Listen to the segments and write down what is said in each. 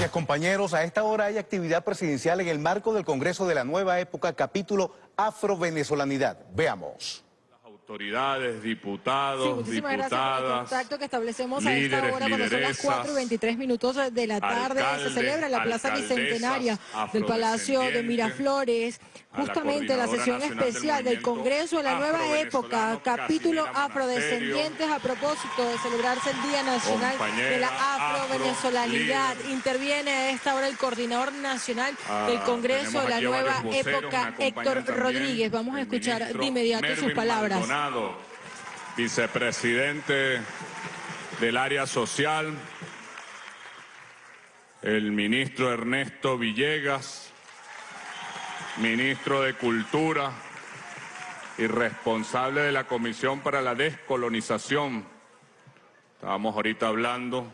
Gracias compañeros. A esta hora hay actividad presidencial en el marco del Congreso de la Nueva Época, capítulo Afro-Venezolanidad. Veamos autoridades, diputados, sí, muchísimas diputadas, gracias por el contacto que establecemos a esta hora cuando son las 4 y 23 minutos de la tarde. se celebra en la Plaza Bicentenaria del Palacio de Miraflores justamente la, sesión especial del Congreso de la Nueva Época, capítulo afrodescendientes a propósito de celebrarse el Día Nacional de la Afrovenezolanidad. Interviene a esta hora el coordinador nacional ah, del Congreso de la Nueva Época, Héctor Rodríguez. Vamos a escuchar de inmediato sus palabras vicepresidente del área social, el ministro Ernesto Villegas, ministro de Cultura y responsable de la Comisión para la Descolonización. Estábamos ahorita hablando,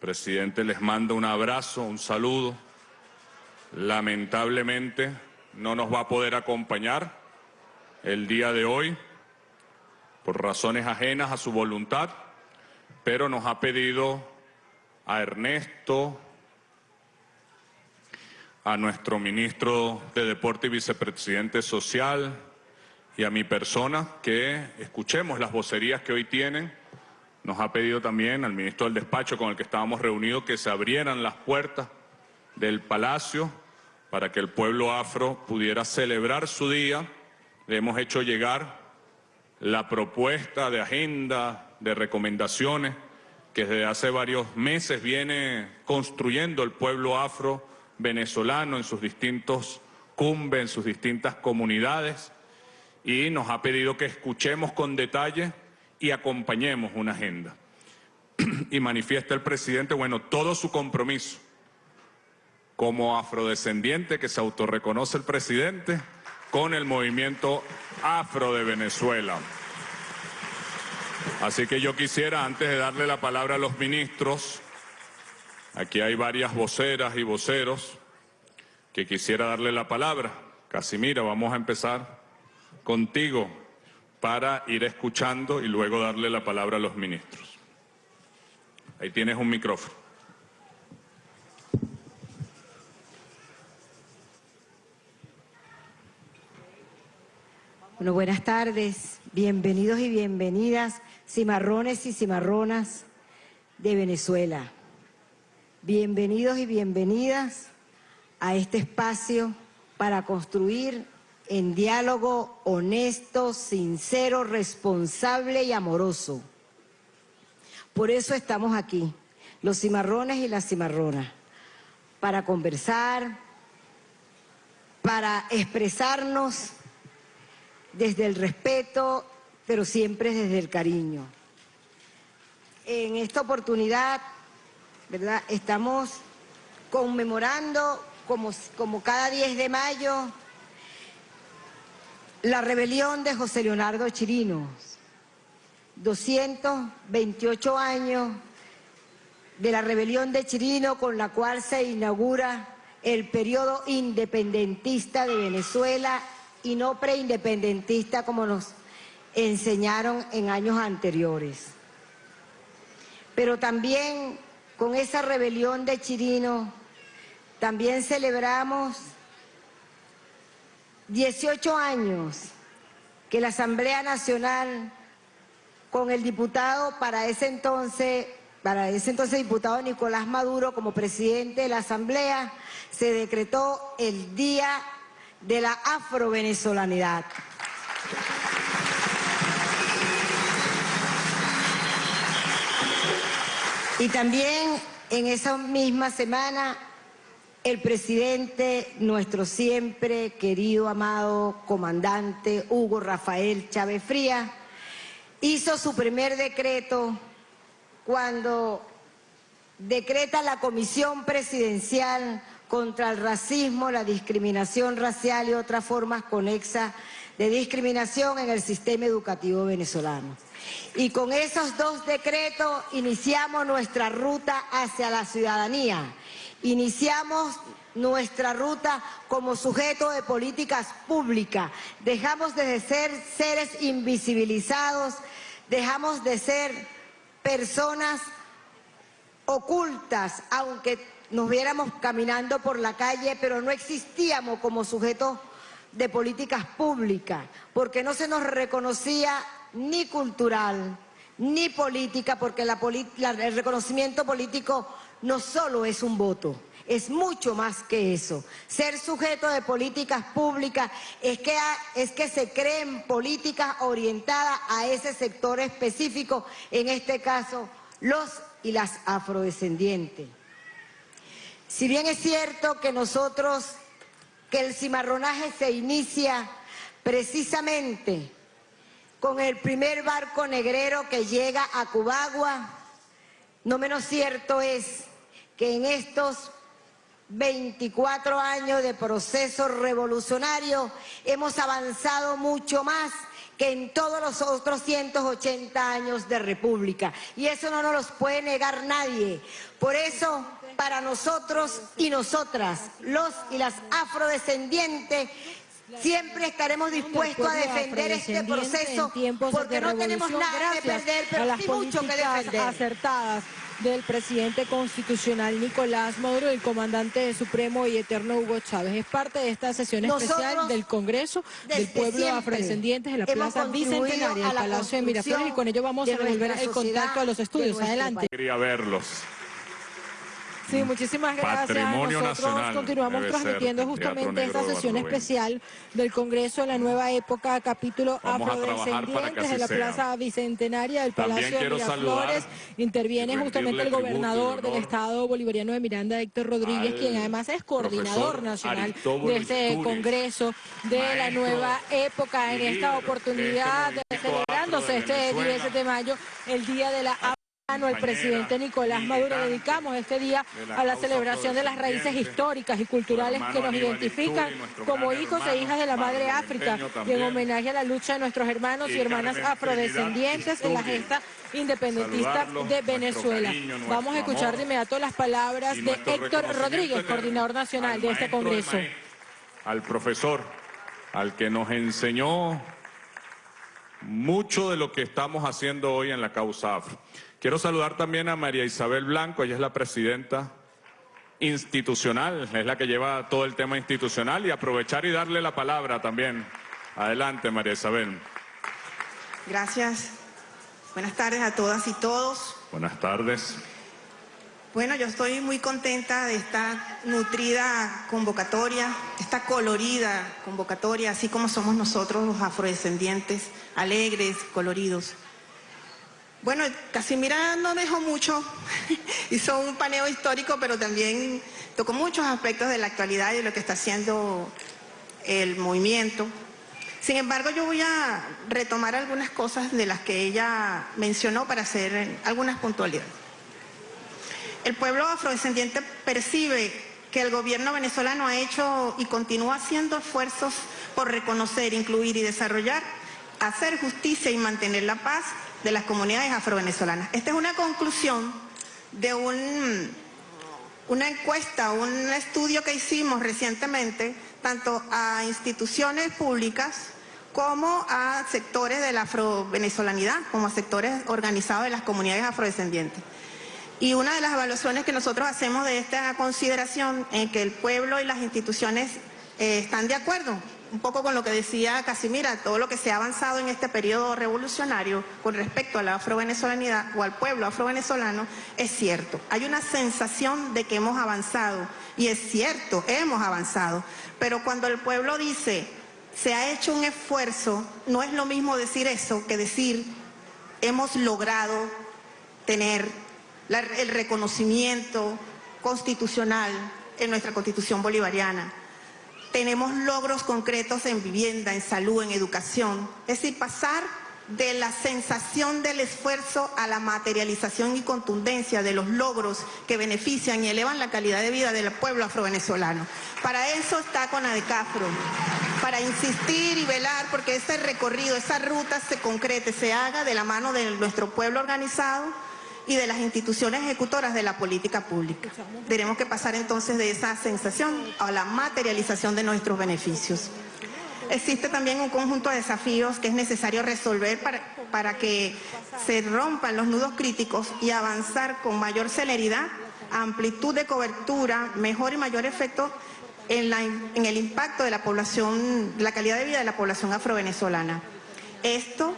presidente les manda un abrazo, un saludo. Lamentablemente no nos va a poder acompañar el día de hoy por razones ajenas a su voluntad, pero nos ha pedido a Ernesto, a nuestro ministro de Deporte y vicepresidente social y a mi persona que escuchemos las vocerías que hoy tienen. Nos ha pedido también al ministro del despacho con el que estábamos reunidos que se abrieran las puertas del palacio para que el pueblo afro pudiera celebrar su día. Le hemos hecho llegar la propuesta de agenda, de recomendaciones que desde hace varios meses viene construyendo el pueblo afro venezolano en sus distintos cumbres, en sus distintas comunidades, y nos ha pedido que escuchemos con detalle y acompañemos una agenda. y manifiesta el presidente, bueno, todo su compromiso como afrodescendiente que se autorreconoce el presidente, con el movimiento afro de Venezuela. Así que yo quisiera, antes de darle la palabra a los ministros, aquí hay varias voceras y voceros que quisiera darle la palabra. Casimira, vamos a empezar contigo para ir escuchando y luego darle la palabra a los ministros. Ahí tienes un micrófono. Bueno, buenas tardes, bienvenidos y bienvenidas, cimarrones y cimarronas de Venezuela. Bienvenidos y bienvenidas a este espacio para construir en diálogo honesto, sincero, responsable y amoroso. Por eso estamos aquí, los cimarrones y las cimarronas, para conversar, para expresarnos desde el respeto, pero siempre desde el cariño. En esta oportunidad, ¿verdad? Estamos conmemorando, como, como cada 10 de mayo, la rebelión de José Leonardo Chirinos. 228 años de la rebelión de Chirino con la cual se inaugura el periodo independentista de Venezuela y no preindependentista como nos enseñaron en años anteriores. Pero también con esa rebelión de Chirino, también celebramos 18 años que la Asamblea Nacional, con el diputado para ese entonces, para ese entonces diputado Nicolás Maduro como presidente de la Asamblea, se decretó el Día de la afrovenezolanidad. Y también en esa misma semana el presidente, nuestro siempre querido, amado comandante Hugo Rafael Chávez Fría, hizo su primer decreto cuando decreta la comisión presidencial contra el racismo, la discriminación racial y otras formas conexas de discriminación en el sistema educativo venezolano. Y con esos dos decretos iniciamos nuestra ruta hacia la ciudadanía. Iniciamos nuestra ruta como sujeto de políticas públicas. Dejamos de ser seres invisibilizados, dejamos de ser personas ocultas, aunque nos viéramos caminando por la calle, pero no existíamos como sujetos de políticas públicas, porque no se nos reconocía ni cultural, ni política, porque el reconocimiento político no solo es un voto, es mucho más que eso. Ser sujeto de políticas públicas es que, es que se creen políticas orientadas a ese sector específico, en este caso los y las afrodescendientes. Si bien es cierto que nosotros, que el cimarronaje se inicia precisamente con el primer barco negrero que llega a Cubagua, no menos cierto es que en estos 24 años de proceso revolucionario hemos avanzado mucho más que en todos los otros 180 años de república. Y eso no nos lo puede negar nadie. Por eso, para nosotros y nosotras, los y las afrodescendientes, Siempre estaremos dispuestos a defender este proceso porque no tenemos nada que perder, pero sí mucho que defender. acertadas del presidente constitucional Nicolás Maduro, el comandante supremo y eterno Hugo Chávez. Es parte de esta sesión especial del Congreso del Pueblo Afrodescendientes en la Plaza Bicentenaria del Palacio de Miraflores y con ello vamos a revolver el contacto a los estudios. Adelante. Quería verlos. Sí, muchísimas gracias. Nosotros continuamos transmitiendo justamente esta sesión especial del Congreso en la nueva época, capítulo afrodescendientes de la Plaza Bicentenaria del Palacio de Miraflores. Interviene justamente el gobernador del Estado bolivariano de Miranda, Héctor Rodríguez, quien además es coordinador nacional de este Congreso de la nueva época. En esta oportunidad, celebrándose este 10 de mayo, el Día de la el presidente Nicolás Maduro dedicamos este día a la celebración de las raíces históricas y culturales que nos identifican como hijos e hijas de la madre África y en homenaje a la lucha de nuestros hermanos y hermanas afrodescendientes en la gesta independentista de Venezuela. Vamos a escuchar de inmediato las palabras de Héctor Rodríguez, coordinador nacional de este Congreso. Al profesor, al que nos enseñó mucho de lo que estamos haciendo hoy en la causa afro. Quiero saludar también a María Isabel Blanco, ella es la presidenta institucional, es la que lleva todo el tema institucional y aprovechar y darle la palabra también. Adelante, María Isabel. Gracias. Buenas tardes a todas y todos. Buenas tardes. Bueno, yo estoy muy contenta de esta nutrida convocatoria, esta colorida convocatoria, así como somos nosotros los afrodescendientes, alegres, coloridos. Bueno, Casimira no dejó mucho, hizo un paneo histórico, pero también tocó muchos aspectos de la actualidad y de lo que está haciendo el movimiento. Sin embargo, yo voy a retomar algunas cosas de las que ella mencionó para hacer algunas puntualidades. El pueblo afrodescendiente percibe que el gobierno venezolano ha hecho y continúa haciendo esfuerzos por reconocer, incluir y desarrollar, hacer justicia y mantener la paz de las comunidades afrovenezolanas. Esta es una conclusión de un, una encuesta, un estudio que hicimos recientemente, tanto a instituciones públicas como a sectores de la afrovenezolanidad, como a sectores organizados de las comunidades afrodescendientes. Y una de las evaluaciones que nosotros hacemos de esta consideración en que el pueblo y las instituciones eh, están de acuerdo un poco con lo que decía Casimira, todo lo que se ha avanzado en este periodo revolucionario con respecto a la afrovenezolanidad o al pueblo afrovenezolano es cierto. Hay una sensación de que hemos avanzado y es cierto, hemos avanzado, pero cuando el pueblo dice se ha hecho un esfuerzo, no es lo mismo decir eso que decir hemos logrado tener el reconocimiento constitucional en nuestra constitución bolivariana tenemos logros concretos en vivienda, en salud, en educación. Es decir, pasar de la sensación del esfuerzo a la materialización y contundencia de los logros que benefician y elevan la calidad de vida del pueblo afrovenezolano. Para eso está con ADECAFRO, para insistir y velar porque ese recorrido, esa ruta se concrete, se haga de la mano de nuestro pueblo organizado y de las instituciones ejecutoras de la política pública. Tenemos que pasar entonces de esa sensación a la materialización de nuestros beneficios. existe también un conjunto de desafíos que es necesario resolver para, para que se rompan los nudos críticos y avanzar con mayor celeridad, amplitud de cobertura, mejor y mayor efecto en, la, en el impacto de la población, la calidad de vida de la población afrovenezolana. Esto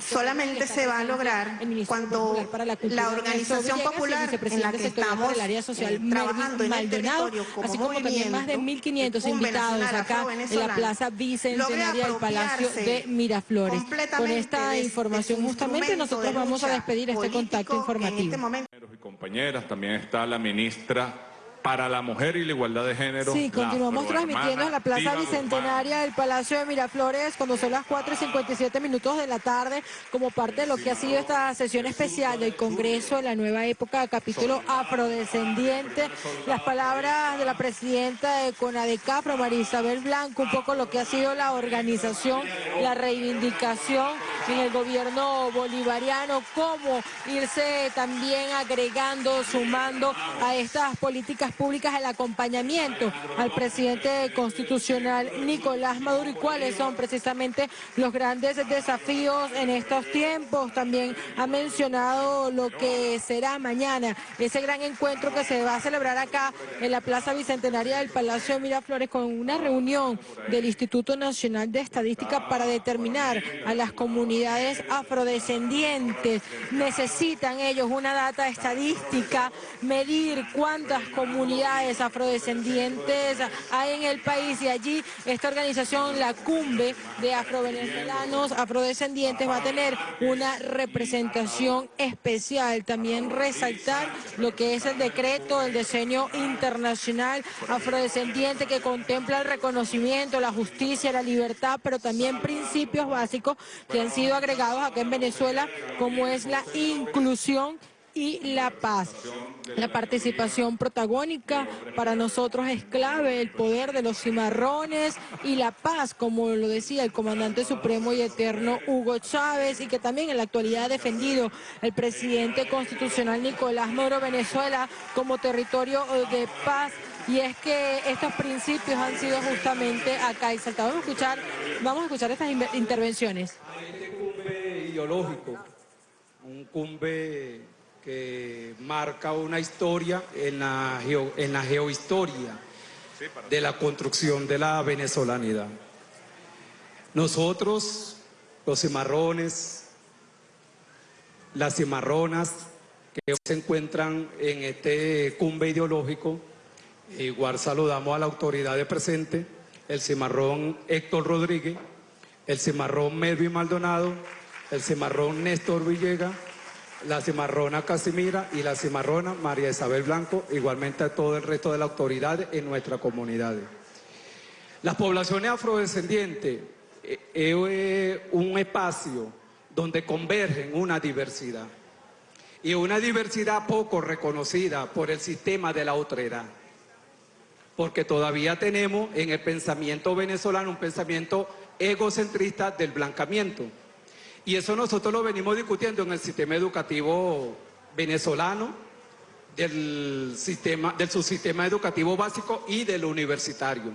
solamente se va a lograr cuando la organización popular en la que estamos eh, trabajando en el territorio como así como también más de 1.500 invitados acá en la Plaza Bicentenaria del Palacio de Miraflores. Con esta información justamente nosotros vamos a despedir este contacto informativo. Este compañeras, también está la ministra para la mujer y la igualdad de género. Sí, continuamos transmitiendo en la Plaza Bicentenaria del Palacio de Miraflores cuando son las 4 y 57 minutos de la tarde como parte de lo que ha sido esta sesión especial del Congreso de la nueva época, capítulo afrodescendiente. Las palabras de la presidenta de CONADECAFRO, María Isabel Blanco, un poco lo que ha sido la organización, la reivindicación en el gobierno bolivariano, cómo irse también agregando, sumando a estas políticas públicas el acompañamiento al presidente constitucional Nicolás Maduro y cuáles son precisamente los grandes desafíos en estos tiempos. También ha mencionado lo que será mañana, ese gran encuentro que se va a celebrar acá en la Plaza Bicentenaria del Palacio de Miraflores con una reunión del Instituto Nacional de Estadística para determinar a las comunidades afrodescendientes. Necesitan ellos una data estadística, medir cuántas comunidades comunidades afrodescendientes hay en el país y allí esta organización, la Cumbe de Afrovenezolanos Afrodescendientes, va a tener una representación especial. También resaltar lo que es el decreto del diseño internacional afrodescendiente que contempla el reconocimiento, la justicia, la libertad, pero también principios básicos que han sido agregados acá en Venezuela, como es la inclusión y la paz. La participación protagónica para nosotros es clave, el poder de los cimarrones y la paz, como lo decía el comandante supremo y eterno Hugo Chávez, y que también en la actualidad ha defendido el presidente constitucional Nicolás Maduro Venezuela como territorio de paz y es que estos principios han sido justamente acá exaltados. Vamos a escuchar, vamos a escuchar estas intervenciones. Este cumbe ideológico, un cumbe que marca una historia en la, en la geohistoria de la construcción de la venezolanidad. Nosotros, los cimarrones, las cimarronas que se encuentran en este cumbe ideológico, igual saludamos a la autoridad de presente, el cimarrón Héctor Rodríguez, el cimarrón Melvin Maldonado, el cimarrón Néstor Villegas, la cimarrona Casimira y la cimarrona María Isabel Blanco, igualmente a todo el resto de la autoridad en nuestra comunidad. Las poblaciones afrodescendientes eh, es un espacio donde convergen una diversidad. Y una diversidad poco reconocida por el sistema de la otredad porque todavía tenemos en el pensamiento venezolano un pensamiento egocentrista del blancamiento y eso nosotros lo venimos discutiendo en el sistema educativo venezolano, del, sistema, del subsistema educativo básico y del universitario.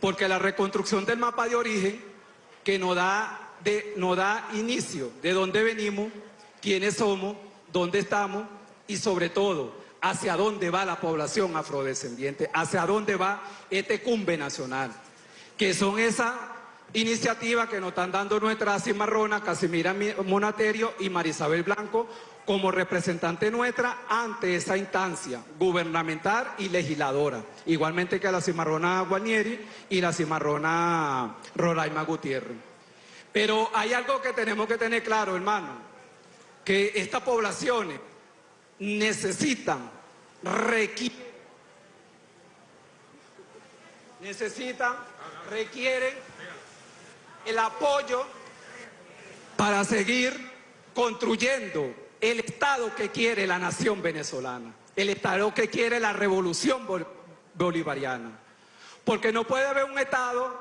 Porque la reconstrucción del mapa de origen que nos da, de, nos da inicio de dónde venimos, quiénes somos, dónde estamos y sobre todo hacia dónde va la población afrodescendiente, hacia dónde va este cumbe nacional, que son esas Iniciativa que nos están dando nuestra cimarrona, Casimira Monaterio y Marisabel Blanco, como representante nuestra ante esa instancia gubernamental y legisladora. Igualmente que la cimarrona Guanieri y la cimarrona Roraima Gutiérrez. Pero hay algo que tenemos que tener claro, hermano, que estas poblaciones necesitan, necesitan, requieren el apoyo para seguir construyendo el Estado que quiere la nación venezolana, el Estado que quiere la revolución bolivariana. Porque no puede haber un Estado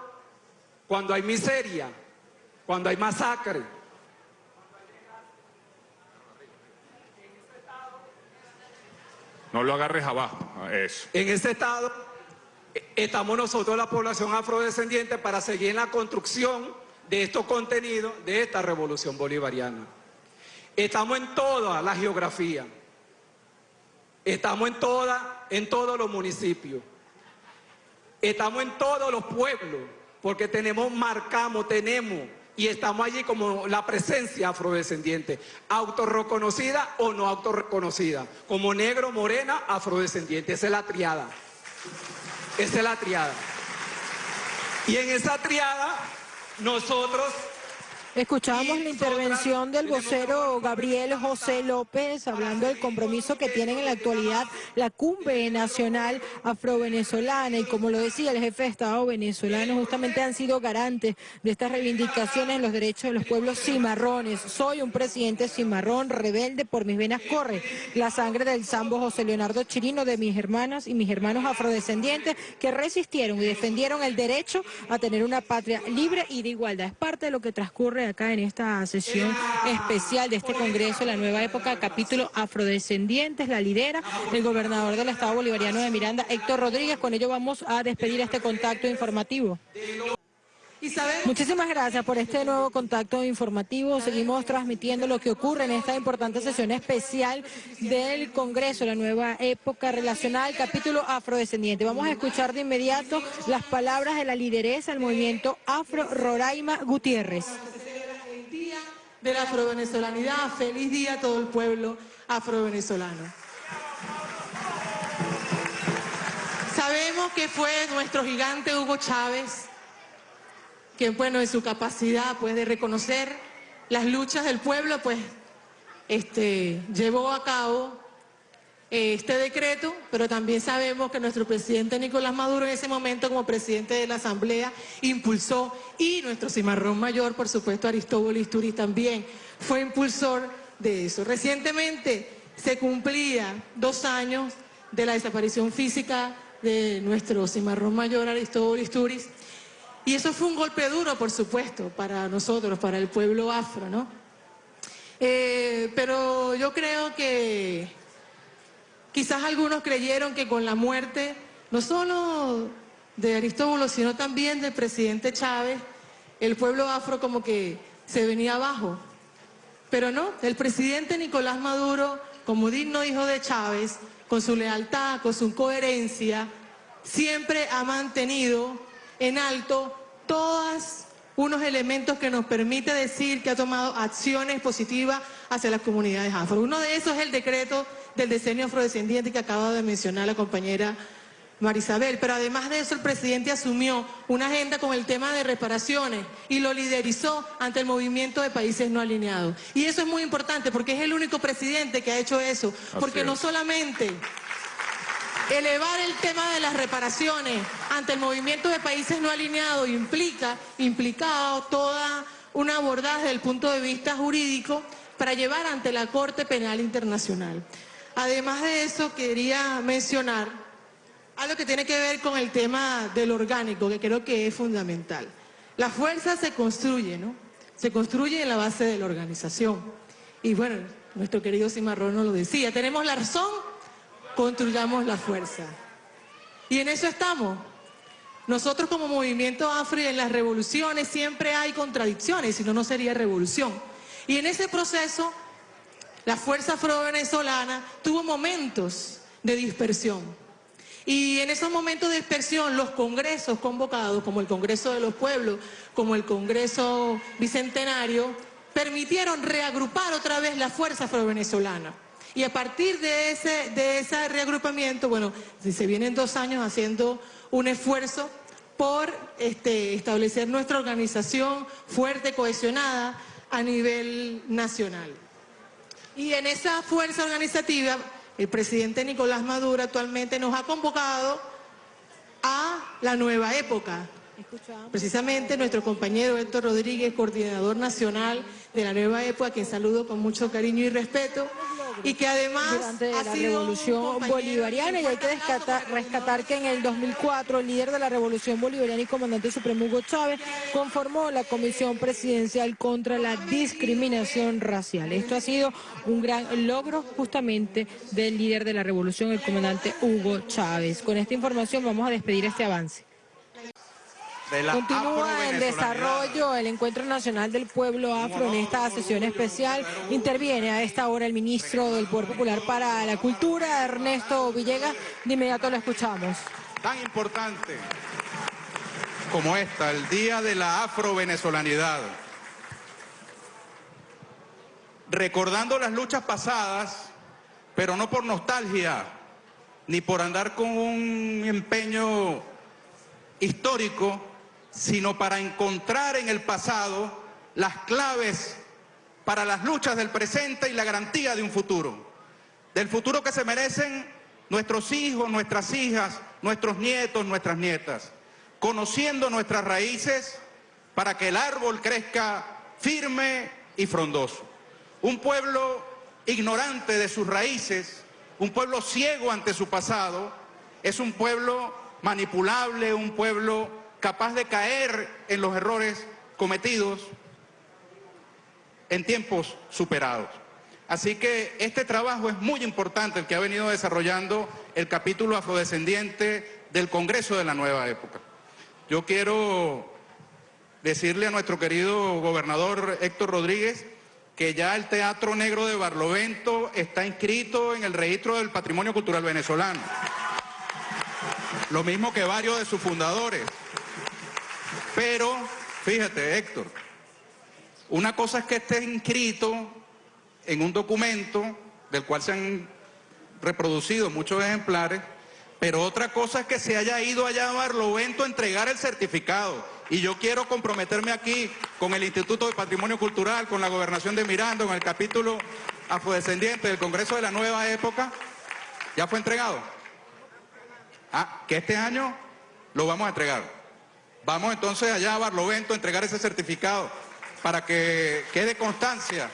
cuando hay miseria, cuando hay masacre. No lo agarres abajo, eso. En ese Estado estamos nosotros, la población afrodescendiente, para seguir en la construcción de estos contenidos de esta revolución bolivariana. Estamos en toda la geografía, estamos en, toda, en todos los municipios, estamos en todos los pueblos, porque tenemos, marcamos, tenemos y estamos allí como la presencia afrodescendiente, autorreconocida o no autorreconocida, como negro, morena, afrodescendiente, esa es la triada, esa es la triada. Y en esa triada nosotros Escuchamos la intervención del vocero Gabriel José López hablando del compromiso que tienen en la actualidad la cumbre nacional afrovenezolana y como lo decía el jefe de Estado venezolano, justamente han sido garantes de estas reivindicaciones en los derechos de los pueblos cimarrones. Soy un presidente cimarrón, rebelde, por mis venas corre la sangre del sambo José Leonardo Chirino, de mis hermanas y mis hermanos afrodescendientes que resistieron y defendieron el derecho a tener una patria libre y de igualdad. Es parte de lo que transcurre acá en esta sesión especial de este Congreso, la nueva época, capítulo afrodescendientes, la lidera el gobernador del Estado Bolivariano de Miranda, Héctor Rodríguez. Con ello vamos a despedir este contacto informativo. Muchísimas gracias por este nuevo contacto informativo. Seguimos transmitiendo lo que ocurre en esta importante sesión especial del Congreso, la nueva época relacional, capítulo afrodescendiente. Vamos a escuchar de inmediato las palabras de la lideresa del movimiento Afro, Roraima Gutiérrez de la afrovenezolanidad. Feliz día a todo el pueblo afrovenezolano. Sabemos que fue nuestro gigante Hugo Chávez, que bueno, en su capacidad pues, de reconocer las luchas del pueblo, pues este, llevó a cabo este decreto, pero también sabemos que nuestro presidente Nicolás Maduro en ese momento como presidente de la Asamblea impulsó y nuestro cimarrón mayor, por supuesto Aristóbulo Isturiz también fue impulsor de eso. Recientemente se cumplía dos años de la desaparición física de nuestro cimarrón mayor Aristóbulo Isturiz y eso fue un golpe duro, por supuesto, para nosotros, para el pueblo afro, ¿no? Eh, pero yo creo que Quizás algunos creyeron que con la muerte, no solo de Aristóbulo, sino también del presidente Chávez, el pueblo afro como que se venía abajo. Pero no, el presidente Nicolás Maduro, como digno hijo de Chávez, con su lealtad, con su coherencia, siempre ha mantenido en alto todos unos elementos que nos permite decir que ha tomado acciones positivas hacia las comunidades afro. Uno de esos es el decreto del diseño afrodescendiente que acaba de mencionar la compañera Marisabel. Pero además de eso, el presidente asumió una agenda con el tema de reparaciones y lo liderizó ante el movimiento de países no alineados. Y eso es muy importante porque es el único presidente que ha hecho eso. Porque no solamente elevar el tema de las reparaciones ante el movimiento de países no alineados implica, implicado toda una abordaje desde el punto de vista jurídico para llevar ante la Corte Penal Internacional. Además de eso, quería mencionar algo que tiene que ver con el tema del orgánico, que creo que es fundamental. La fuerza se construye, ¿no? Se construye en la base de la organización. Y bueno, nuestro querido Cimarrón nos lo decía, tenemos la razón, construyamos la fuerza. Y en eso estamos. Nosotros como movimiento afro y en las revoluciones siempre hay contradicciones, si no, no sería revolución. Y en ese proceso la fuerza afro-venezolana tuvo momentos de dispersión. Y en esos momentos de dispersión, los congresos convocados, como el Congreso de los Pueblos, como el Congreso Bicentenario, permitieron reagrupar otra vez la fuerza afro-venezolana. Y a partir de ese, de ese reagrupamiento, bueno, se vienen dos años haciendo un esfuerzo por este, establecer nuestra organización fuerte, cohesionada a nivel nacional. Y en esa fuerza organizativa, el presidente Nicolás Maduro actualmente nos ha convocado a la nueva época. Precisamente nuestro compañero Héctor Rodríguez, coordinador nacional de la nueva época, quien saludo con mucho cariño y respeto, y que además durante la revolución bolivariana y hay que rescatar que en el 2004 el líder de la revolución bolivariana y comandante supremo Hugo Chávez conformó la comisión presidencial contra la discriminación racial. Esto ha sido un gran logro justamente del líder de la revolución, el comandante Hugo Chávez. Con esta información vamos a despedir este avance. Continúa en desarrollo el Encuentro Nacional del Pueblo Afro en esta sesión especial. Interviene a esta hora el ministro del Poder Popular para la Cultura, Ernesto Villegas. De inmediato lo escuchamos. Tan importante como esta, el Día de la Afro-Venezolanidad. Recordando las luchas pasadas, pero no por nostalgia, ni por andar con un empeño histórico, sino para encontrar en el pasado las claves para las luchas del presente y la garantía de un futuro. Del futuro que se merecen nuestros hijos, nuestras hijas, nuestros nietos, nuestras nietas. Conociendo nuestras raíces para que el árbol crezca firme y frondoso. Un pueblo ignorante de sus raíces, un pueblo ciego ante su pasado, es un pueblo manipulable, un pueblo capaz de caer en los errores cometidos en tiempos superados. Así que este trabajo es muy importante, el que ha venido desarrollando el capítulo afrodescendiente del Congreso de la Nueva Época. Yo quiero decirle a nuestro querido gobernador Héctor Rodríguez que ya el Teatro Negro de Barlovento está inscrito en el registro del Patrimonio Cultural Venezolano. Lo mismo que varios de sus fundadores. Pero, fíjate, Héctor, una cosa es que esté inscrito en un documento del cual se han reproducido muchos ejemplares, pero otra cosa es que se haya ido allá a Barlovento a entregar el certificado. Y yo quiero comprometerme aquí con el Instituto de Patrimonio Cultural, con la Gobernación de Miranda, con el capítulo afrodescendiente del Congreso de la Nueva Época. ¿Ya fue entregado? Ah, que este año lo vamos a entregar. Vamos entonces allá a Barlovento a entregar ese certificado para que quede constancia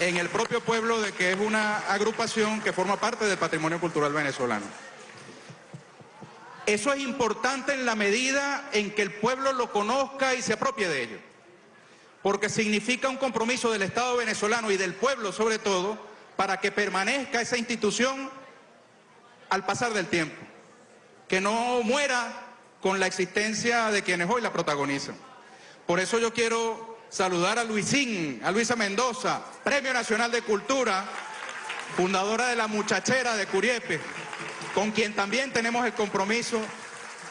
en el propio pueblo de que es una agrupación que forma parte del patrimonio cultural venezolano. Eso es importante en la medida en que el pueblo lo conozca y se apropie de ello, porque significa un compromiso del Estado venezolano y del pueblo sobre todo para que permanezca esa institución al pasar del tiempo, que no muera con la existencia de quienes hoy la protagonizan. Por eso yo quiero saludar a Luisín, a Luisa Mendoza, Premio Nacional de Cultura, fundadora de la Muchachera de Curiepe, con quien también tenemos el compromiso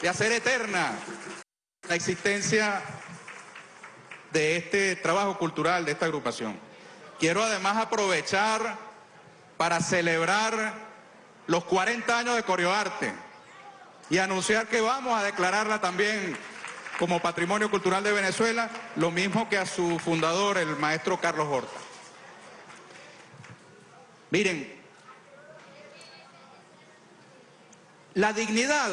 de hacer eterna la existencia de este trabajo cultural, de esta agrupación. Quiero además aprovechar para celebrar los 40 años de Coreoarte, y anunciar que vamos a declararla también como Patrimonio Cultural de Venezuela, lo mismo que a su fundador, el maestro Carlos Horta. Miren, la dignidad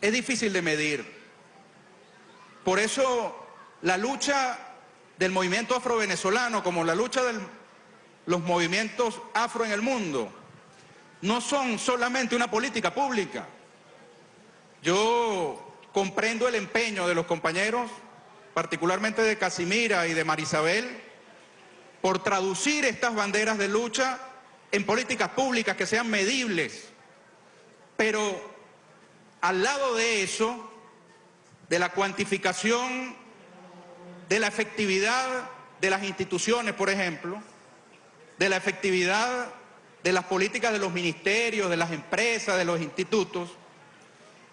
es difícil de medir. Por eso la lucha del movimiento afro-venezolano, como la lucha de los movimientos afro en el mundo, no son solamente una política pública, yo comprendo el empeño de los compañeros, particularmente de Casimira y de Marisabel, por traducir estas banderas de lucha en políticas públicas que sean medibles. Pero al lado de eso, de la cuantificación de la efectividad de las instituciones, por ejemplo, de la efectividad de las políticas de los ministerios, de las empresas, de los institutos,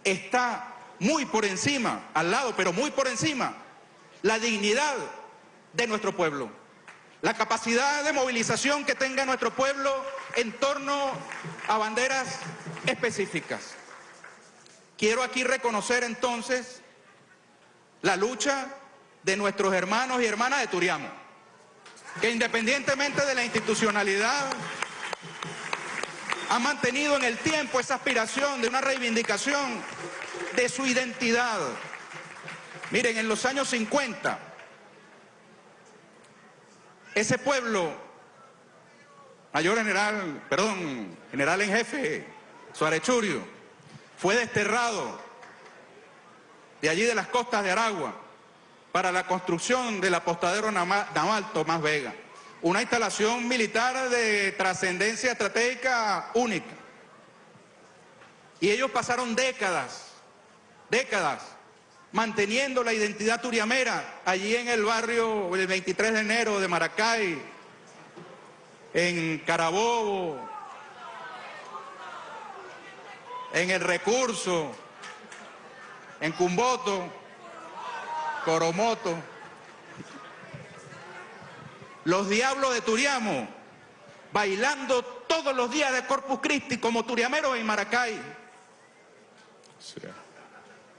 está muy por encima, al lado, pero muy por encima, la dignidad de nuestro pueblo, la capacidad de movilización que tenga nuestro pueblo en torno a banderas específicas. Quiero aquí reconocer entonces la lucha de nuestros hermanos y hermanas de Turiamo, que independientemente de la institucionalidad ha mantenido en el tiempo esa aspiración de una reivindicación de su identidad. Miren, en los años 50, ese pueblo mayor general, perdón, general en jefe, Suárez Churio, fue desterrado de allí de las costas de Aragua para la construcción del apostadero naval Tomás Vega, una instalación militar de trascendencia estratégica única. Y ellos pasaron décadas, décadas, manteniendo la identidad turiamera allí en el barrio el 23 de enero de Maracay, en Carabobo, en El Recurso, en Cumboto, Coromoto. Los diablos de Turiamo, bailando todos los días de Corpus Christi como turiameros en Maracay.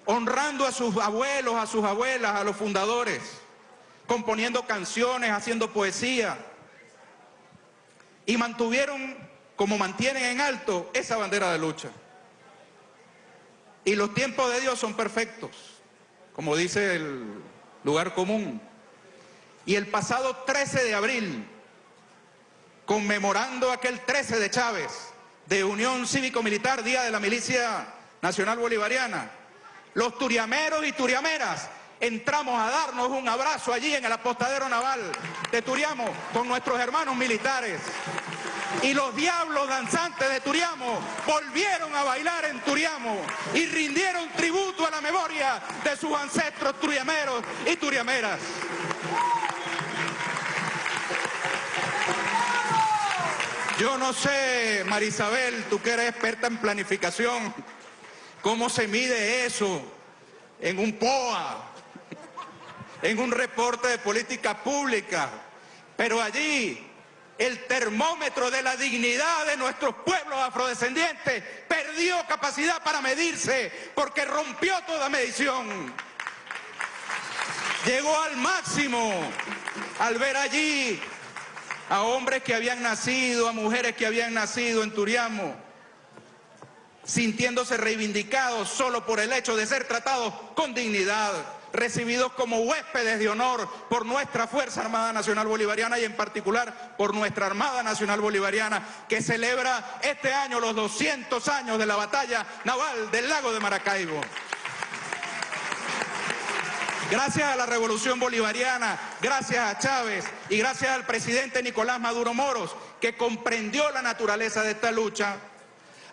Honrando a sus abuelos, a sus abuelas, a los fundadores, componiendo canciones, haciendo poesía. Y mantuvieron, como mantienen en alto, esa bandera de lucha. Y los tiempos de Dios son perfectos, como dice el lugar común. Y el pasado 13 de abril, conmemorando aquel 13 de Chávez, de Unión Cívico-Militar, Día de la Milicia Nacional Bolivariana, los turiameros y turiameras entramos a darnos un abrazo allí en el apostadero naval de Turiamo con nuestros hermanos militares y los diablos danzantes de Turiamo volvieron a bailar en Turiamo y rindieron tributo a la memoria de sus ancestros turiameros y turiameras. Yo no sé, Marisabel, tú que eres experta en planificación, cómo se mide eso en un POA, en un reporte de política pública, pero allí el termómetro de la dignidad de nuestros pueblos afrodescendientes perdió capacidad para medirse porque rompió toda medición. Llegó al máximo al ver allí a hombres que habían nacido, a mujeres que habían nacido en Turiamo, sintiéndose reivindicados solo por el hecho de ser tratados con dignidad recibidos como huéspedes de honor por nuestra Fuerza Armada Nacional Bolivariana y en particular por nuestra Armada Nacional Bolivariana que celebra este año los 200 años de la batalla naval del lago de Maracaibo. Gracias a la revolución bolivariana, gracias a Chávez y gracias al presidente Nicolás Maduro Moros, que comprendió la naturaleza de esta lucha,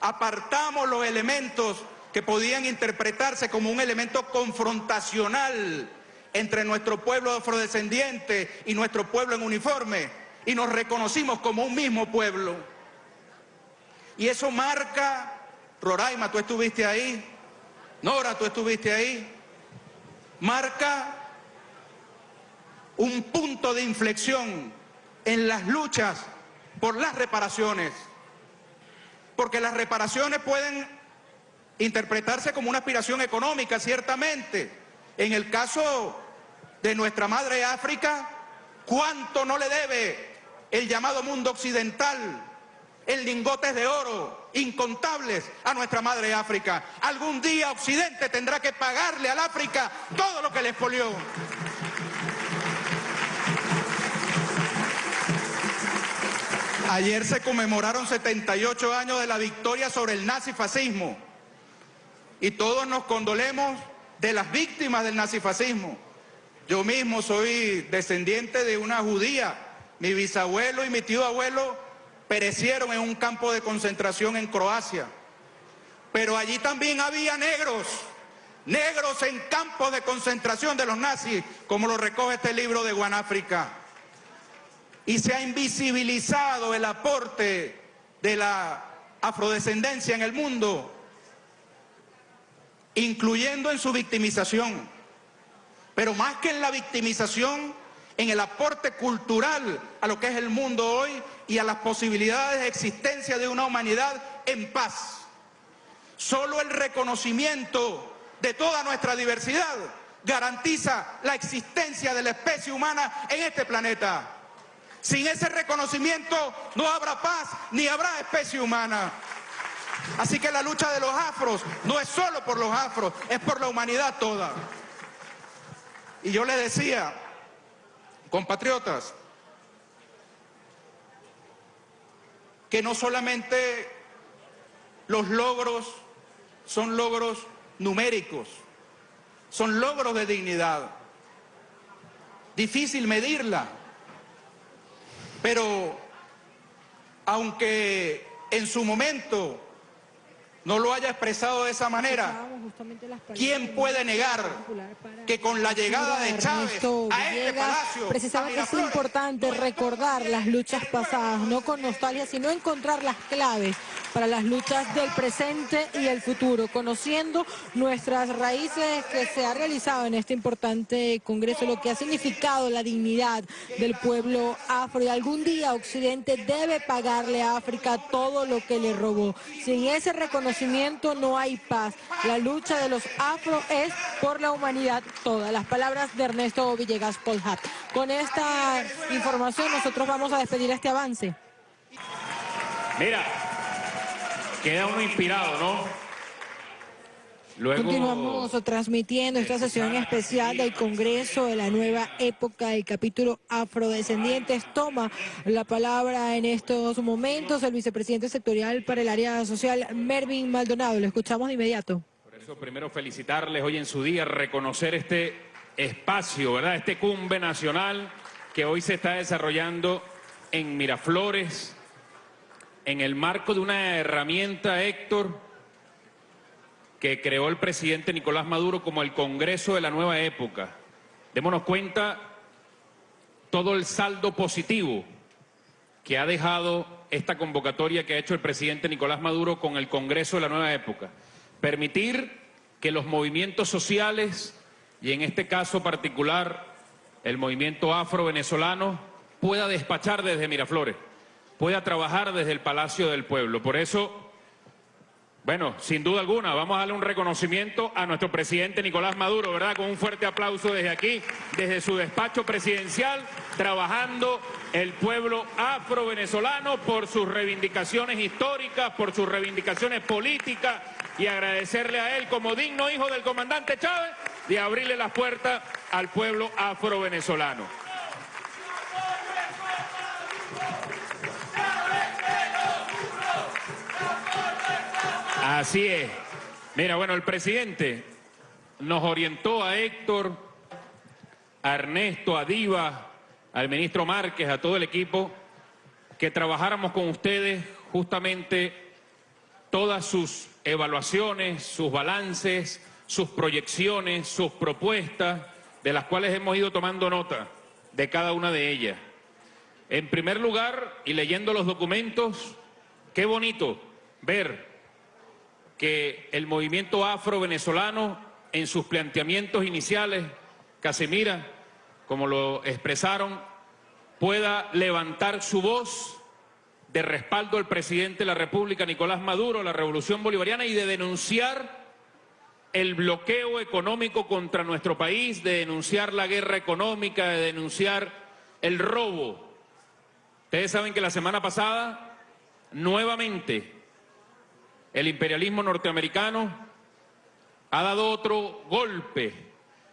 apartamos los elementos que podían interpretarse como un elemento confrontacional entre nuestro pueblo afrodescendiente y nuestro pueblo en uniforme, y nos reconocimos como un mismo pueblo. Y eso marca, Roraima, tú estuviste ahí, Nora, tú estuviste ahí, marca un punto de inflexión en las luchas por las reparaciones, porque las reparaciones pueden interpretarse como una aspiración económica, ciertamente. En el caso de nuestra madre África, ¿cuánto no le debe el llamado mundo occidental en lingotes de oro incontables a nuestra madre África? Algún día Occidente tendrá que pagarle al África todo lo que le expolió. Ayer se conmemoraron 78 años de la victoria sobre el nazifascismo y todos nos condolemos de las víctimas del nazifascismo. Yo mismo soy descendiente de una judía. Mi bisabuelo y mi tío abuelo perecieron en un campo de concentración en Croacia. Pero allí también había negros, negros en campos de concentración de los nazis, como lo recoge este libro de Guanáfrica. Y se ha invisibilizado el aporte de la afrodescendencia en el mundo incluyendo en su victimización, pero más que en la victimización, en el aporte cultural a lo que es el mundo hoy y a las posibilidades de existencia de una humanidad en paz. Solo el reconocimiento de toda nuestra diversidad garantiza la existencia de la especie humana en este planeta. Sin ese reconocimiento no habrá paz ni habrá especie humana. Así que la lucha de los afros no es solo por los afros, es por la humanidad toda. Y yo le decía, compatriotas, que no solamente los logros son logros numéricos, son logros de dignidad. Difícil medirla, pero aunque en su momento no lo haya expresado de esa manera, ¿quién puede negar que con la llegada de Chávez a este palacio... Precisamente es importante recordar las luchas pasadas, no con nostalgia, sino encontrar las claves para las luchas del presente y el futuro, conociendo nuestras raíces que se ha realizado en este importante congreso, lo que ha significado la dignidad del pueblo afro. Y algún día Occidente debe pagarle a África todo lo que le robó. Sin ese reconocimiento no hay paz. La lucha de los afro es por la humanidad toda. Las palabras de Ernesto Villegas Polhat. Con esta información nosotros vamos a despedir este avance. Mira, queda uno inspirado, ¿no? Luego... Continuamos transmitiendo esta sesión especial del Congreso de la nueva época. El capítulo Afrodescendientes toma la palabra en estos momentos el vicepresidente sectorial para el área social, Mervin Maldonado. Lo escuchamos de inmediato. Primero felicitarles hoy en su día, reconocer este espacio, ¿verdad? Este cumbe nacional que hoy se está desarrollando en Miraflores, en el marco de una herramienta, Héctor, que creó el presidente Nicolás Maduro como el Congreso de la nueva época. Démonos cuenta todo el saldo positivo que ha dejado esta convocatoria que ha hecho el presidente Nicolás Maduro con el Congreso de la nueva época. Permitir que los movimientos sociales, y en este caso particular el movimiento afro-venezolano, pueda despachar desde Miraflores, pueda trabajar desde el Palacio del Pueblo. Por eso bueno, sin duda alguna, vamos a darle un reconocimiento a nuestro presidente Nicolás Maduro, ¿verdad? Con un fuerte aplauso desde aquí, desde su despacho presidencial, trabajando el pueblo afro-venezolano por sus reivindicaciones históricas, por sus reivindicaciones políticas y agradecerle a él como digno hijo del comandante Chávez de abrirle las puertas al pueblo afro-venezolano. Así es. Mira, bueno, el presidente nos orientó a Héctor, a Ernesto, a Diva, al ministro Márquez, a todo el equipo, que trabajáramos con ustedes justamente todas sus evaluaciones, sus balances, sus proyecciones, sus propuestas, de las cuales hemos ido tomando nota de cada una de ellas. En primer lugar, y leyendo los documentos, qué bonito ver que el movimiento afro-venezolano en sus planteamientos iniciales, Casemira, como lo expresaron, pueda levantar su voz de respaldo al presidente de la República, Nicolás Maduro, la revolución bolivariana, y de denunciar el bloqueo económico contra nuestro país, de denunciar la guerra económica, de denunciar el robo. Ustedes saben que la semana pasada, nuevamente, el imperialismo norteamericano ha dado otro golpe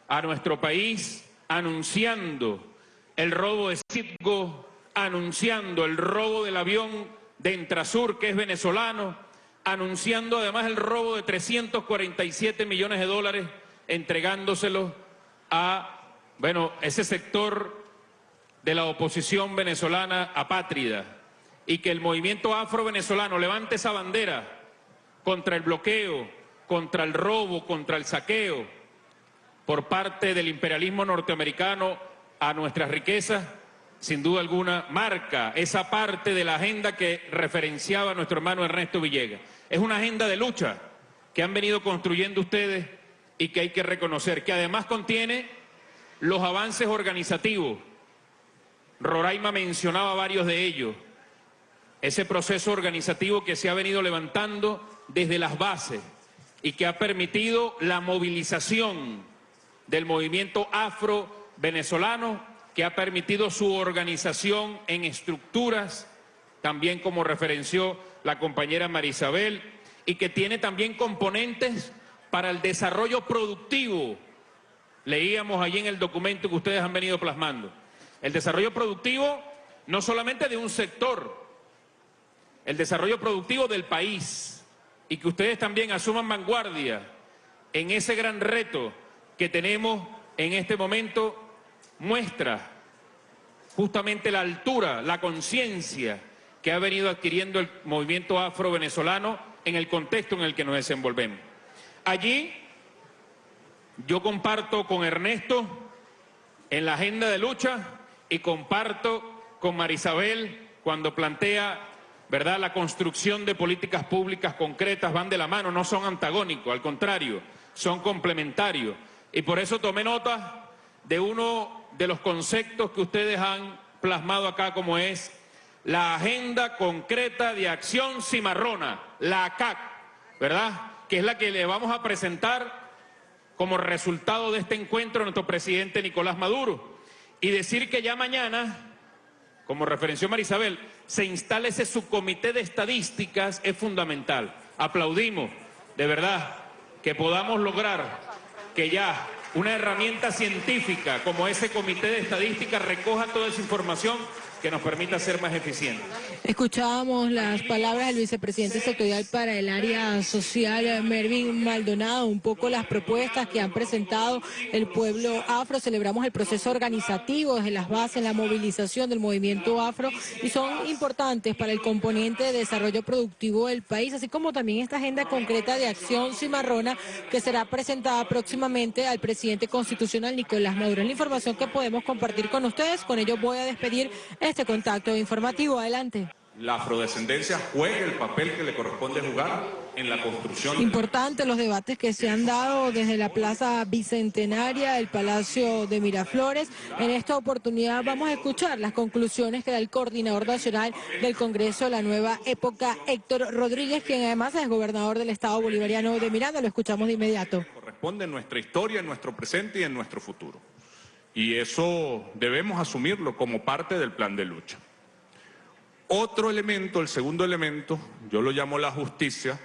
a nuestro país anunciando el robo de Citgo, anunciando el robo del avión de Entrasur, que es venezolano, anunciando además el robo de 347 millones de dólares, entregándoselos a, bueno, ese sector de la oposición venezolana apátrida, y que el movimiento afro-venezolano levante esa bandera contra el bloqueo, contra el robo, contra el saqueo por parte del imperialismo norteamericano a nuestras riquezas, sin duda alguna, marca esa parte de la agenda que referenciaba nuestro hermano Ernesto Villegas. Es una agenda de lucha que han venido construyendo ustedes y que hay que reconocer, que además contiene los avances organizativos. Roraima mencionaba varios de ellos. Ese proceso organizativo que se ha venido levantando desde las bases y que ha permitido la movilización del movimiento afro-venezolano, que ha permitido su organización en estructuras, también como referenció la compañera Marisabel, y que tiene también componentes para el desarrollo productivo. Leíamos allí en el documento que ustedes han venido plasmando. El desarrollo productivo no solamente de un sector, el desarrollo productivo del país y que ustedes también asuman vanguardia en ese gran reto que tenemos en este momento, muestra justamente la altura, la conciencia que ha venido adquiriendo el movimiento afro-venezolano en el contexto en el que nos desenvolvemos. Allí yo comparto con Ernesto en la agenda de lucha y comparto con Marisabel cuando plantea ¿verdad? la construcción de políticas públicas concretas, van de la mano, no son antagónicos, al contrario, son complementarios. Y por eso tomé nota de uno de los conceptos que ustedes han plasmado acá como es la Agenda Concreta de Acción Cimarrona, la ACAC, ¿verdad? Que es la que le vamos a presentar como resultado de este encuentro nuestro presidente Nicolás Maduro. Y decir que ya mañana, como referenció Marisabel, se instale ese subcomité de estadísticas es fundamental. Aplaudimos, de verdad, que podamos lograr que ya una herramienta científica como ese comité de estadísticas recoja toda esa información que nos permita ser más eficientes. Escuchábamos las palabras del vicepresidente sectorial para el área social, Mervin Maldonado, un poco las propuestas que han presentado el pueblo afro. Celebramos el proceso organizativo desde las bases, la movilización del movimiento afro y son importantes para el componente de desarrollo productivo del país, así como también esta agenda concreta de acción cimarrona que será presentada próximamente al presidente constitucional Nicolás Maduro. Es la información que podemos compartir con ustedes. Con ello voy a despedir este contacto informativo. Adelante. La afrodescendencia juegue el papel que le corresponde jugar en la construcción. Importante los debates que se han dado desde la Plaza Bicentenaria, el Palacio de Miraflores. En esta oportunidad vamos a escuchar las conclusiones que da el coordinador nacional del Congreso de la Nueva Época, Héctor Rodríguez, quien además es gobernador del Estado Bolivariano de Miranda. Lo escuchamos de inmediato. Corresponde en nuestra historia, en nuestro presente y en nuestro futuro. Y eso debemos asumirlo como parte del plan de lucha. Otro elemento, el segundo elemento, yo lo llamo la justicia,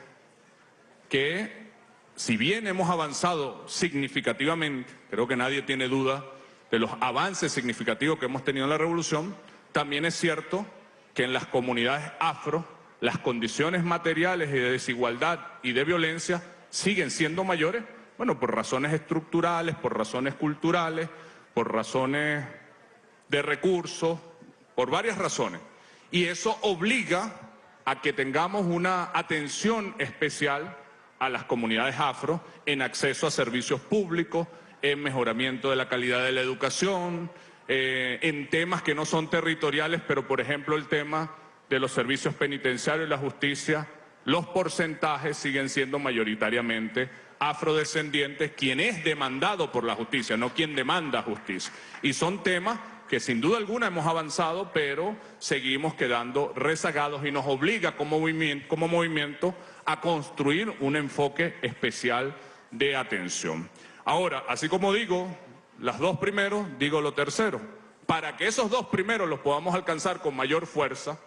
que si bien hemos avanzado significativamente, creo que nadie tiene duda de los avances significativos que hemos tenido en la revolución, también es cierto que en las comunidades afro las condiciones materiales de desigualdad y de violencia siguen siendo mayores, bueno, por razones estructurales, por razones culturales, por razones de recursos, por varias razones. Y eso obliga a que tengamos una atención especial a las comunidades afro en acceso a servicios públicos, en mejoramiento de la calidad de la educación, eh, en temas que no son territoriales, pero por ejemplo el tema de los servicios penitenciarios y la justicia, los porcentajes siguen siendo mayoritariamente afrodescendientes, quien es demandado por la justicia, no quien demanda justicia. Y son temas que sin duda alguna hemos avanzado, pero seguimos quedando rezagados y nos obliga como movimiento, a construir un enfoque especial de atención. Ahora, así como digo, las dos primeros, digo lo tercero. Para que esos dos primeros los podamos alcanzar con mayor fuerza,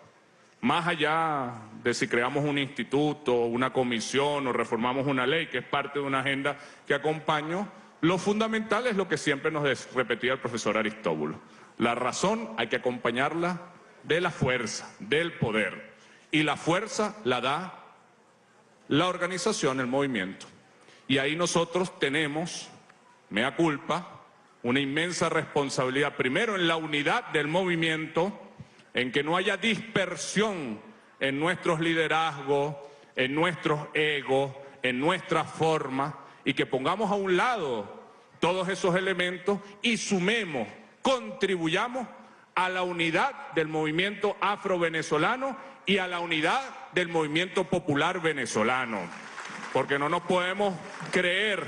más allá de si creamos un instituto, una comisión o reformamos una ley, que es parte de una agenda que acompaño, lo fundamental es lo que siempre nos repetía el profesor Aristóbulo. La razón hay que acompañarla de la fuerza, del poder. Y la fuerza la da la organización, el movimiento. Y ahí nosotros tenemos, mea culpa, una inmensa responsabilidad, primero en la unidad del movimiento, en que no haya dispersión en nuestros liderazgos, en nuestros egos, en nuestra forma, y que pongamos a un lado todos esos elementos y sumemos, contribuyamos a la unidad del movimiento afro-venezolano y a la unidad del movimiento popular venezolano. Porque no nos podemos creer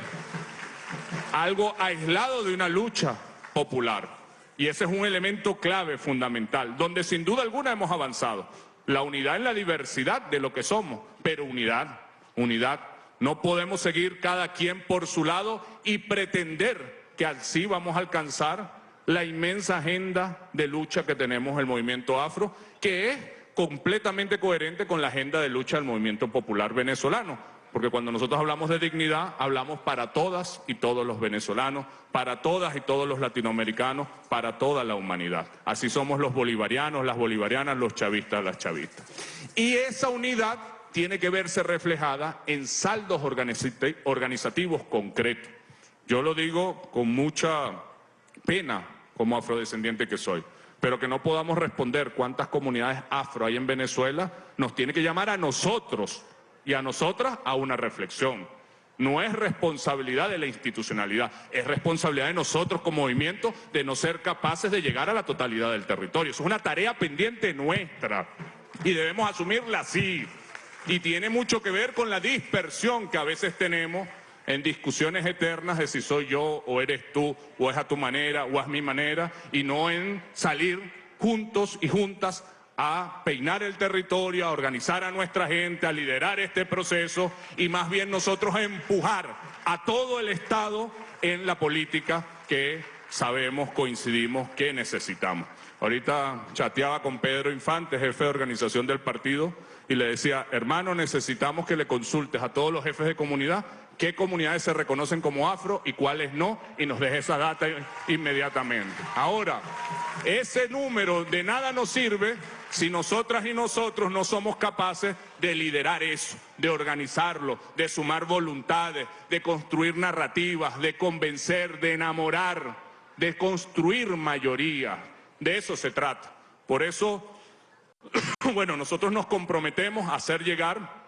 algo aislado de una lucha popular. Y ese es un elemento clave, fundamental, donde sin duda alguna hemos avanzado. La unidad en la diversidad de lo que somos, pero unidad, unidad. No podemos seguir cada quien por su lado y pretender que así vamos a alcanzar la inmensa agenda de lucha que tenemos el movimiento afro, que es completamente coherente con la agenda de lucha del movimiento popular venezolano. porque cuando nosotros hablamos de dignidad, hablamos para todas y todos los venezolanos, para todas y todos los latinoamericanos, para toda la humanidad. Así somos los bolivarianos, las bolivarianas, los chavistas, las chavistas. Y esa unidad tiene que verse reflejada en saldos organizativos concretos. Yo lo digo con mucha pena como afrodescendiente que soy, pero que no podamos responder cuántas comunidades afro hay en Venezuela, nos tiene que llamar a nosotros y a nosotras a una reflexión. No es responsabilidad de la institucionalidad, es responsabilidad de nosotros como movimiento de no ser capaces de llegar a la totalidad del territorio. Es una tarea pendiente nuestra y debemos asumirla así. Y tiene mucho que ver con la dispersión que a veces tenemos en discusiones eternas de si soy yo o eres tú, o es a tu manera o es mi manera, y no en salir juntos y juntas a peinar el territorio, a organizar a nuestra gente, a liderar este proceso y más bien nosotros empujar a todo el Estado en la política que sabemos, coincidimos que necesitamos. Ahorita chateaba con Pedro Infante, jefe de organización del partido, y le decía, hermano, necesitamos que le consultes a todos los jefes de comunidad qué comunidades se reconocen como afro y cuáles no, y nos deje esa data inmediatamente. Ahora, ese número de nada nos sirve si nosotras y nosotros no somos capaces de liderar eso, de organizarlo, de sumar voluntades, de construir narrativas, de convencer, de enamorar, de construir mayoría. De eso se trata. Por eso, bueno, nosotros nos comprometemos a hacer llegar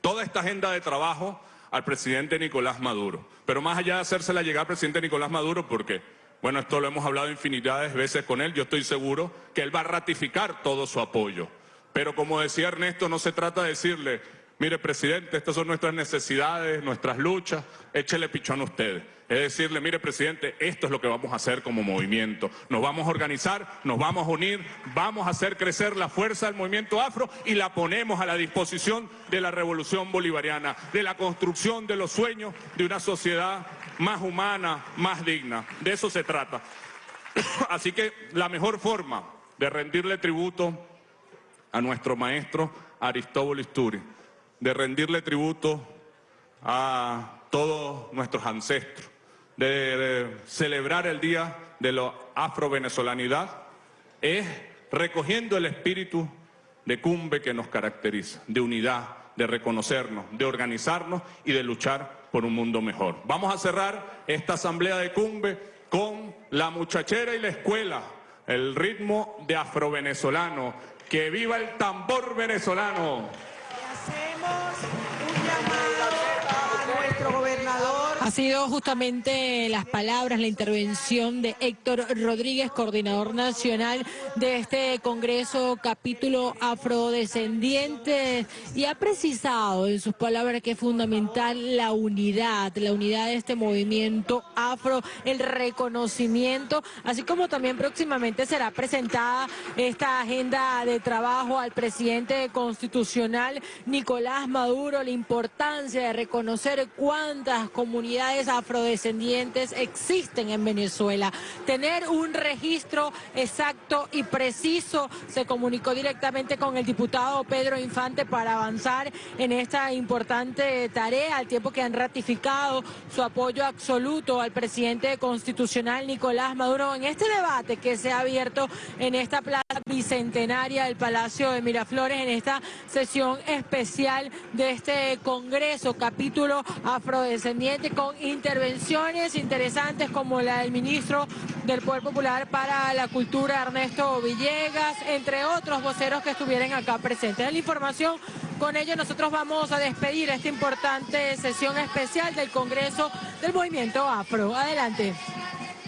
toda esta agenda de trabajo al presidente Nicolás Maduro. Pero más allá de hacérsela llegar al presidente Nicolás Maduro, porque, bueno, esto lo hemos hablado infinidades de veces con él, yo estoy seguro que él va a ratificar todo su apoyo. Pero como decía Ernesto, no se trata de decirle, mire presidente, estas son nuestras necesidades, nuestras luchas, échele pichón a ustedes. Es decirle, mire presidente, esto es lo que vamos a hacer como movimiento. Nos vamos a organizar, nos vamos a unir, vamos a hacer crecer la fuerza del movimiento afro y la ponemos a la disposición de la revolución bolivariana, de la construcción de los sueños de una sociedad más humana, más digna. De eso se trata. Así que la mejor forma de rendirle tributo a nuestro maestro Aristóbulo Isturi, de rendirle tributo a todos nuestros ancestros, de celebrar el Día de la Afro-Venezolanidad es recogiendo el espíritu de cumbe que nos caracteriza, de unidad, de reconocernos, de organizarnos y de luchar por un mundo mejor. Vamos a cerrar esta asamblea de cumbe con la muchachera y la escuela, el ritmo de afro-venezolano. ¡Que viva el tambor venezolano! Vamos! Ha sido justamente las palabras, la intervención de Héctor Rodríguez, coordinador nacional de este Congreso capítulo afrodescendiente, y ha precisado en sus palabras que es fundamental la unidad, la unidad de este movimiento afro, el reconocimiento, así como también próximamente será presentada esta agenda de trabajo al presidente constitucional Nicolás Maduro, la importancia de reconocer cuántas comunidades afrodescendientes existen en Venezuela. Tener un registro exacto y preciso se comunicó directamente con el diputado Pedro Infante para avanzar en esta importante tarea, al tiempo que han ratificado su apoyo absoluto al presidente constitucional Nicolás Maduro en este debate que se ha abierto en esta plaza bicentenaria del Palacio de Miraflores, en esta sesión especial de este Congreso, capítulo afrodescendiente intervenciones interesantes como la del ministro del Poder Popular para la Cultura, Ernesto Villegas, entre otros voceros que estuvieran acá presentes. La información, con ello nosotros vamos a despedir esta importante sesión especial del Congreso del Movimiento Afro. Adelante.